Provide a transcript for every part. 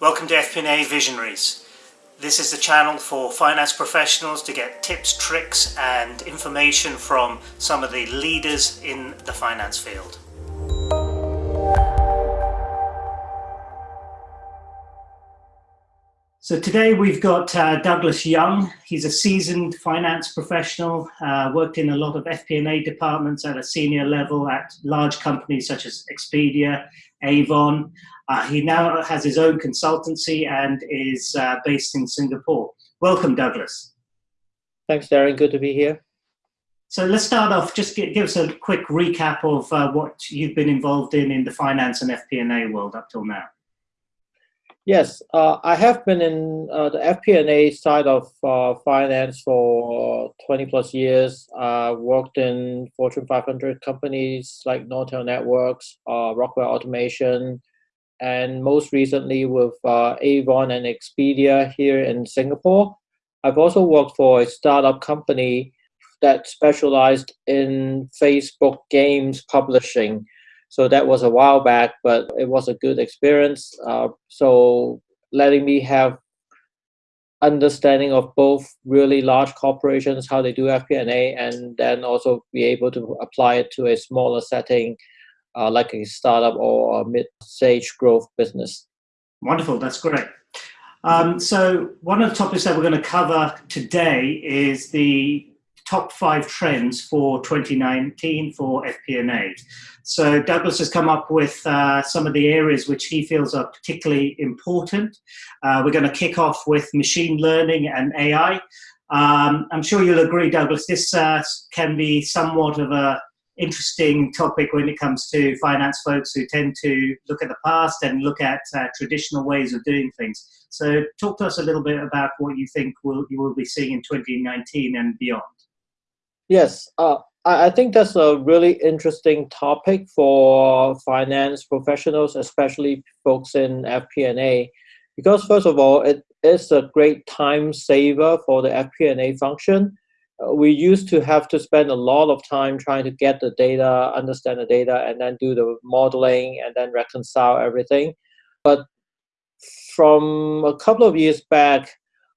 Welcome to FP&A Visionaries. This is the channel for finance professionals to get tips, tricks and information from some of the leaders in the finance field. So today we've got uh, Douglas Young. He's a seasoned finance professional, uh, worked in a lot of FP&A departments at a senior level at large companies such as Expedia, Avon, uh, he now has his own consultancy and is uh, based in Singapore. Welcome, Douglas. Thanks, Darren. Good to be here. So let's start off, just give, give us a quick recap of uh, what you've been involved in in the finance and FP&A world up till now. Yes, uh, I have been in uh, the FP&A side of uh, finance for 20 plus years. I worked in Fortune 500 companies like Nortel Networks, Rockwell Automation, and most recently with uh, Avon and Expedia here in Singapore. I've also worked for a startup company that specialized in Facebook games publishing. So that was a while back, but it was a good experience. Uh, so letting me have understanding of both really large corporations, how they do FP&A, and then also be able to apply it to a smaller setting uh, like a startup or a mid-stage growth business. Wonderful, that's great. Um, so one of the topics that we're going to cover today is the top five trends for 2019 for FP&A. So Douglas has come up with uh, some of the areas which he feels are particularly important. Uh, we're going to kick off with machine learning and AI. Um, I'm sure you'll agree, Douglas, this uh, can be somewhat of a interesting topic when it comes to finance folks who tend to look at the past and look at uh, traditional ways of doing things. So talk to us a little bit about what you think will, you will be seeing in 2019 and beyond. Yes, uh, I think that's a really interesting topic for finance professionals, especially folks in FP&A, because first of all, it is a great time saver for the FP&A function uh, we used to have to spend a lot of time trying to get the data, understand the data, and then do the modeling and then reconcile everything. But from a couple of years back,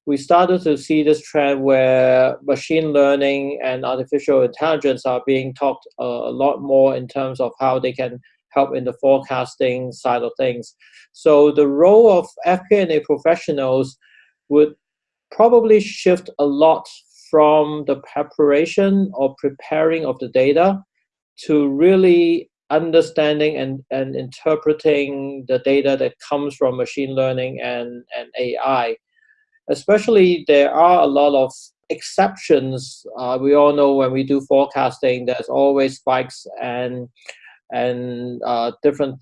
we started to see this trend where machine learning and artificial intelligence are being talked a lot more in terms of how they can help in the forecasting side of things. So the role of FP&A professionals would probably shift a lot from the preparation or preparing of the data to really understanding and, and interpreting the data that comes from machine learning and, and AI. Especially, there are a lot of exceptions. Uh, we all know when we do forecasting, there's always spikes and and uh, different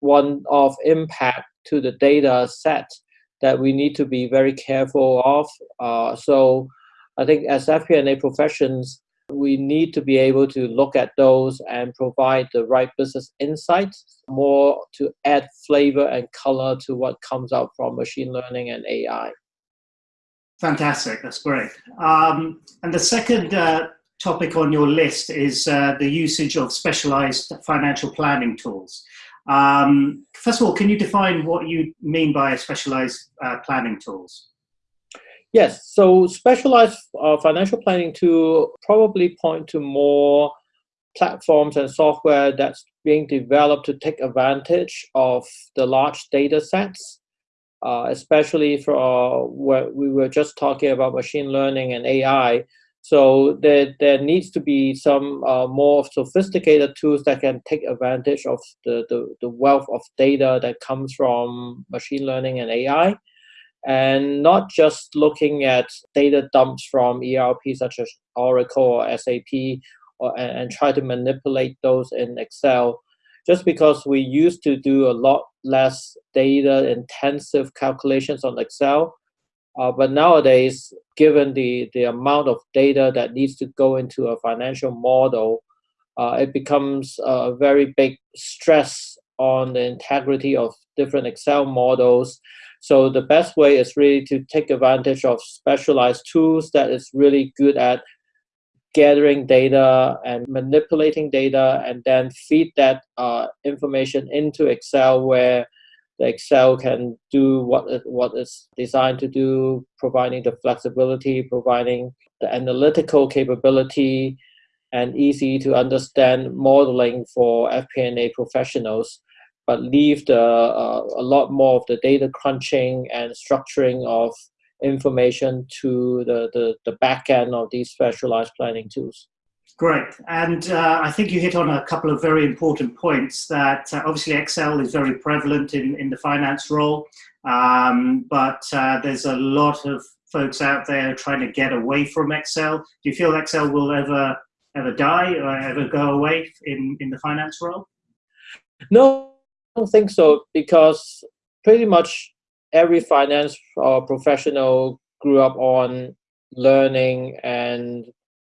one of impact to the data set that we need to be very careful of. Uh, so I think as FP&A professions, we need to be able to look at those and provide the right business insights, more to add flavor and color to what comes out from machine learning and AI. Fantastic, that's great. Um, and the second uh, topic on your list is uh, the usage of specialized financial planning tools. Um, first of all, can you define what you mean by specialized uh, planning tools? Yes, so specialized uh, financial planning tool probably point to more platforms and software that's being developed to take advantage of the large data sets, uh, especially for uh, where we were just talking about machine learning and AI. So there, there needs to be some uh, more sophisticated tools that can take advantage of the, the, the wealth of data that comes from machine learning and AI and not just looking at data dumps from ERP such as Oracle or SAP or, and, and try to manipulate those in Excel. Just because we used to do a lot less data intensive calculations on Excel, uh, but nowadays, given the, the amount of data that needs to go into a financial model, uh, it becomes a very big stress on the integrity of different Excel models. So the best way is really to take advantage of specialized tools that is really good at gathering data and manipulating data and then feed that uh, information into Excel where the Excel can do what it, what it's designed to do, providing the flexibility, providing the analytical capability, and easy to understand modeling for FP&A professionals, but leave the uh, a lot more of the data crunching and structuring of information to the, the, the back end of these specialized planning tools. Great. And uh, I think you hit on a couple of very important points that uh, obviously Excel is very prevalent in, in the finance role, um, but uh, there's a lot of folks out there trying to get away from Excel. Do you feel Excel will ever ever die or ever go away in, in the finance role? No, I don't think so because pretty much every finance uh, professional grew up on learning and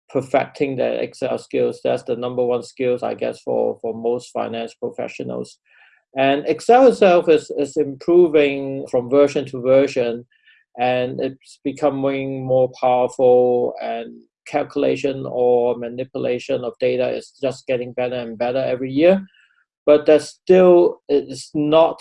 perfecting their Excel skills. That's the number one skills, I guess, for, for most finance professionals. And Excel itself is, is improving from version to version, and it's becoming more powerful and calculation or manipulation of data is just getting better and better every year. But that still it's not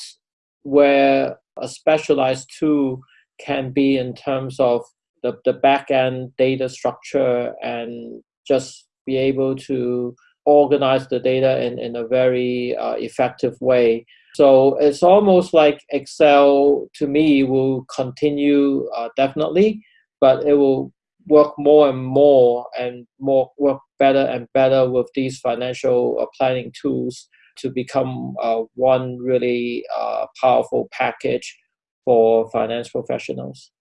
where a specialized tool can be in terms of the, the back end data structure and just be able to organize the data in, in a very uh, effective way. So it's almost like Excel to me will continue uh, definitely, but it will work more and more and more work better and better with these financial uh, planning tools to become uh, one really uh, powerful package for finance professionals.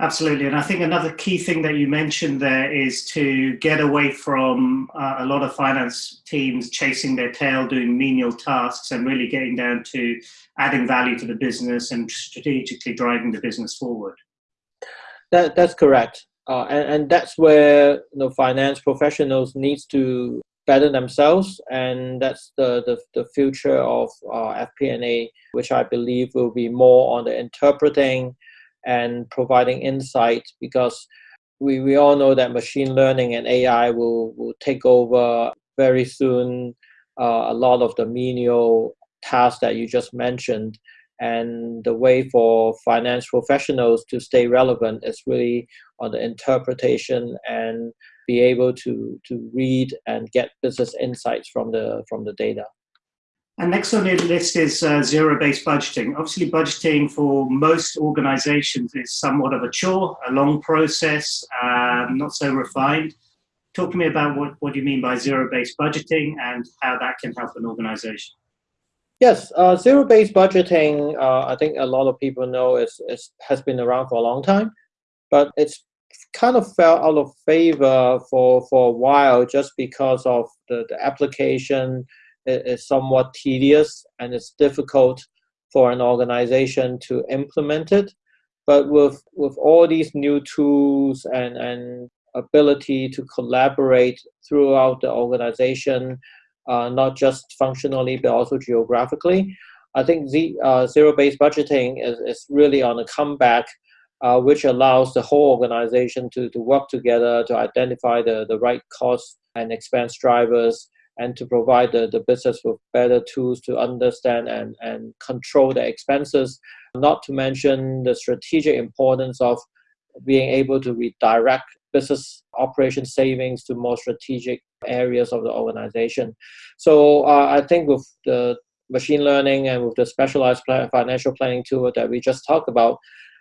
Absolutely. And I think another key thing that you mentioned there is to get away from uh, a lot of finance teams chasing their tail, doing menial tasks, and really getting down to adding value to the business and strategically driving the business forward. That, that's correct. Uh, and, and that's where you know, finance professionals needs to better themselves. And that's the, the, the future of uh, FP&A, which I believe will be more on the interpreting and providing insight because we, we all know that machine learning and AI will, will take over very soon uh, a lot of the menial tasks that you just mentioned. And the way for finance professionals to stay relevant is really on the interpretation and be able to, to read and get business insights from the, from the data. And next on the list is uh, zero-based budgeting. Obviously, budgeting for most organizations is somewhat of a chore, a long process, um, not so refined. Talk to me about what, what you mean by zero-based budgeting and how that can help an organization. Yes, uh, zero-based budgeting, uh, I think a lot of people know is, is, has been around for a long time, but it's kind of fell out of favor for, for a while just because of the, the application, is somewhat tedious and it's difficult for an organization to implement it. But with, with all these new tools and, and ability to collaborate throughout the organization, uh, not just functionally, but also geographically, I think the uh, zero-based budgeting is, is really on a comeback, uh, which allows the whole organization to, to work together to identify the, the right cost and expense drivers and to provide the, the business with better tools to understand and, and control the expenses, not to mention the strategic importance of being able to redirect business operation savings to more strategic areas of the organization. So uh, I think with the machine learning and with the specialized financial planning tool that we just talked about,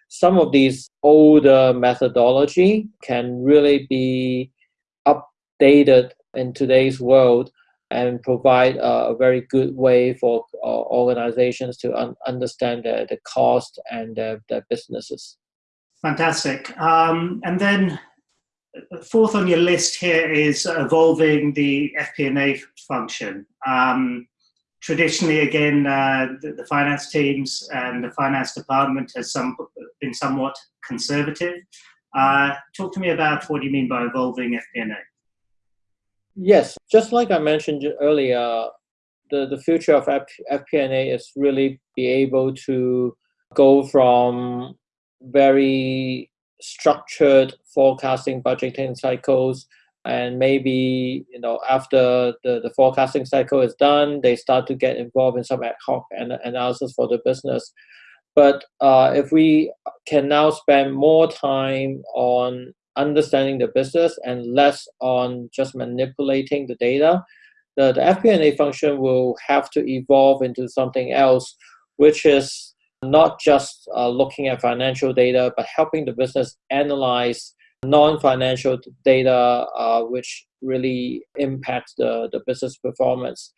some of these older methodology can really be updated in today's world and provide a, very good way for uh, organizations to un understand the, the cost and their, their businesses. Fantastic. Um, and then uh, fourth on your list here is evolving the FP&A function. Um, traditionally, again, uh, the, the, finance teams and the finance department has some, been somewhat conservative. Uh, talk to me about what you mean by evolving FP&A. Yes, just like I mentioned earlier, the, the future of F FP&A is really be able to go from very structured forecasting budgeting cycles and maybe you know after the, the forecasting cycle is done they start to get involved in some ad hoc an- analysis for the business. But uh, if we can now spend more time on understanding the business and less on just manipulating the data the, the fp&a function will have to evolve into something else which is not just uh, looking at financial data but helping the business analyze non-financial data uh, which really impacts the, the business performance.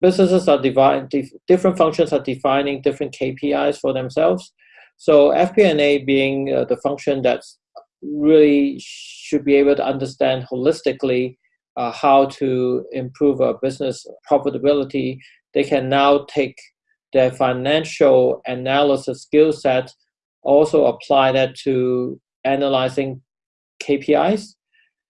Businesses are divided, dif different functions are defining different KPIs for themselves. So FP&A being uh, the function that really should be able to understand holistically uh, how to improve a business profitability, they can now take their financial analysis skill set, also apply that to analyzing KPIs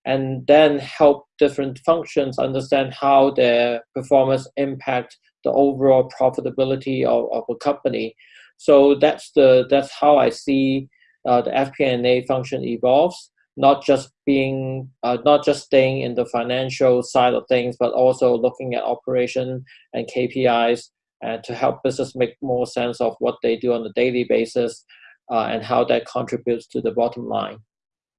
and then help different functions understand how their performance impact the overall profitability of, of a company. So that's the that's how I see uh, the FP&A function evolves, not just being uh, not just staying in the financial side of things, but also looking at operation and KPIs and to help business make more sense of what they do on a daily basis uh, and how that contributes to the bottom line.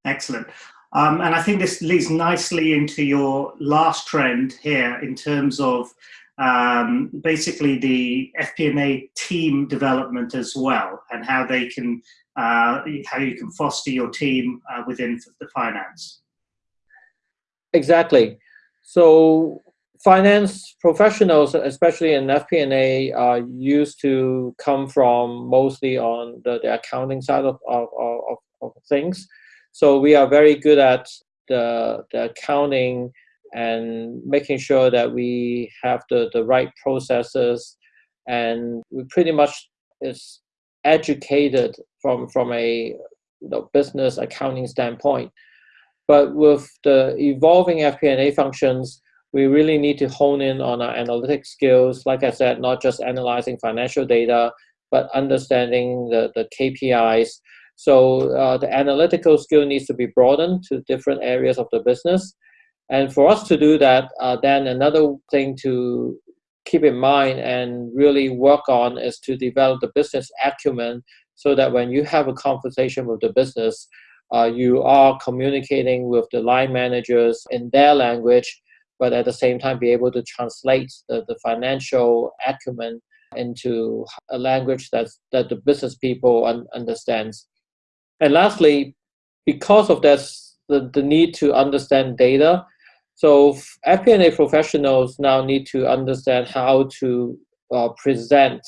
Excellent. Um, and I think this leads nicely into your last trend here in terms of um, basically the FP&A team development as well, and how they can uh, how you can foster your team uh, within the finance. Exactly. So finance professionals, especially in FP&A, are used to come from mostly on the, the accounting side of, of, of, of things. So we are very good at the, the accounting and making sure that we have the, the right processes and we pretty much is educated from from a you know, business accounting standpoint. But with the evolving FP&A functions, we really need to hone in on our analytic skills. Like I said, not just analyzing financial data, but understanding the, the KPIs so uh, the analytical skill needs to be broadened to different areas of the business. And for us to do that, uh, then another thing to keep in mind and really work on is to develop the business acumen so that when you have a conversation with the business, uh, you are communicating with the line managers in their language, but at the same time be able to translate the, the financial acumen into a language that's, that the business people un- understands. And lastly, because of this, the, the need to understand data, so FP&A professionals now need to understand how to uh, present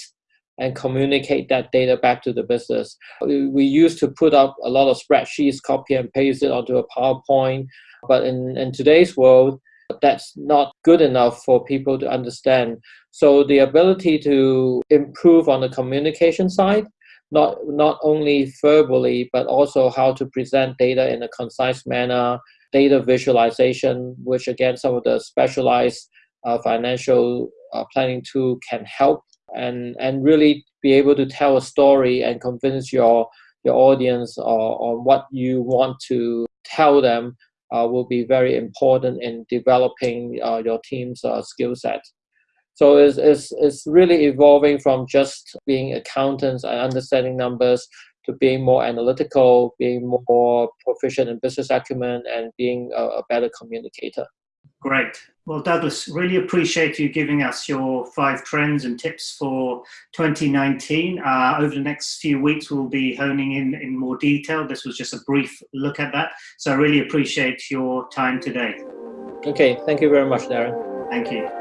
and communicate that data back to the business. We, used to put up a lot of spreadsheets, copy and paste it onto a PowerPoint, but in, in today's world, that's not good enough for people to understand. So the ability to improve on the communication side not not only verbally but also how to present data in a concise manner data visualization which again some of the specialized uh, financial uh, planning tool can help and and really be able to tell a story and convince your your audience on what you want to tell them uh, will be very important in developing uh, your team's uh, skill set so it's, it's, it's really evolving from just being accountants and understanding numbers to being more analytical, being more proficient in business acumen, and being a, a better communicator. Great. Well, Douglas, really appreciate you giving us your five trends and tips for 2019. Uh, over the next few weeks, we'll be honing in in more detail. This was just a brief look at that. So I really appreciate your time today. Okay, thank you very much, Darren. Thank you.